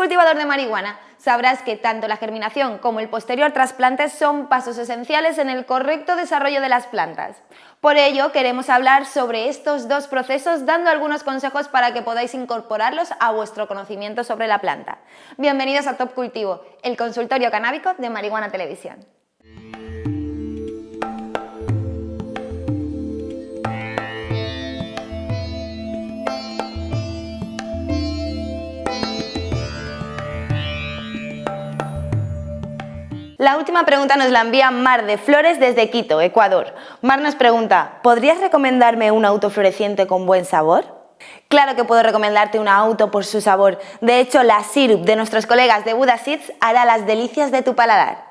cultivador de marihuana, sabrás que tanto la germinación como el posterior trasplante son pasos esenciales en el correcto desarrollo de las plantas. Por ello, queremos hablar sobre estos dos procesos dando algunos consejos para que podáis incorporarlos a vuestro conocimiento sobre la planta. Bienvenidos a Top Cultivo, el consultorio canábico de Marihuana Televisión. La última pregunta nos la envía Mar de Flores desde Quito, Ecuador. Mar nos pregunta, ¿podrías recomendarme un autofloreciente con buen sabor? Claro que puedo recomendarte un auto por su sabor. De hecho, la Sirup de nuestros colegas de Buda Seeds hará las delicias de tu paladar.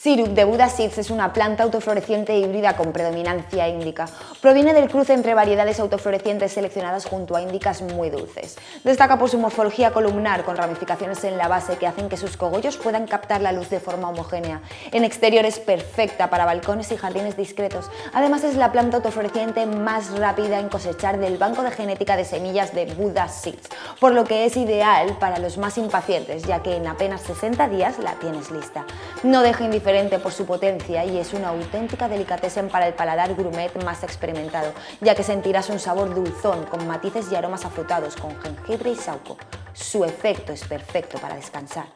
Sirup de Buda Seeds es una planta autofloreciente híbrida con predominancia índica. Proviene del cruce entre variedades autoflorecientes seleccionadas junto a índicas muy dulces. Destaca por su morfología columnar con ramificaciones en la base que hacen que sus cogollos puedan captar la luz de forma homogénea. En exterior es perfecta para balcones y jardines discretos. Además es la planta autofloreciente más rápida en cosechar del banco de genética de semillas de Buda Seeds, por lo que es ideal para los más impacientes, ya que en apenas 60 días la tienes lista. No deje indiferente por su potencia y es una auténtica delicatessen para el paladar gourmet más experimentado, ya que sentirás un sabor dulzón con matices y aromas afrutados con jengibre y sauco. Su efecto es perfecto para descansar.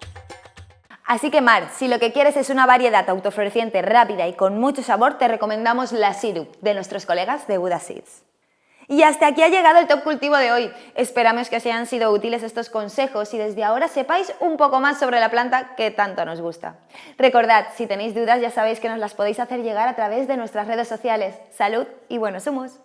Así que Mar, si lo que quieres es una variedad autofloreciente rápida y con mucho sabor, te recomendamos la Sirup de nuestros colegas de Buda Seeds. Y hasta aquí ha llegado el Top Cultivo de hoy. Esperamos que os hayan sido útiles estos consejos y desde ahora sepáis un poco más sobre la planta que tanto nos gusta. Recordad, si tenéis dudas ya sabéis que nos las podéis hacer llegar a través de nuestras redes sociales. ¡Salud y buenos humos!